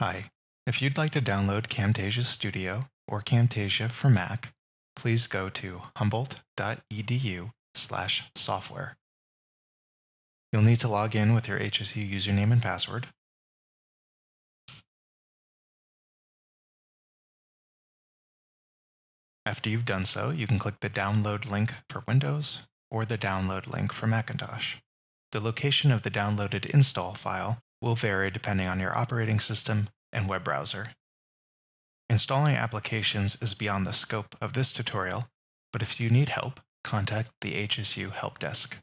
Hi. If you'd like to download Camtasia Studio or Camtasia for Mac, please go to humboldt.edu slash software. You'll need to log in with your HSU username and password. After you've done so, you can click the download link for Windows or the download link for Macintosh. The location of the downloaded install file will vary depending on your operating system and web browser. Installing applications is beyond the scope of this tutorial, but if you need help, contact the HSU Help Desk.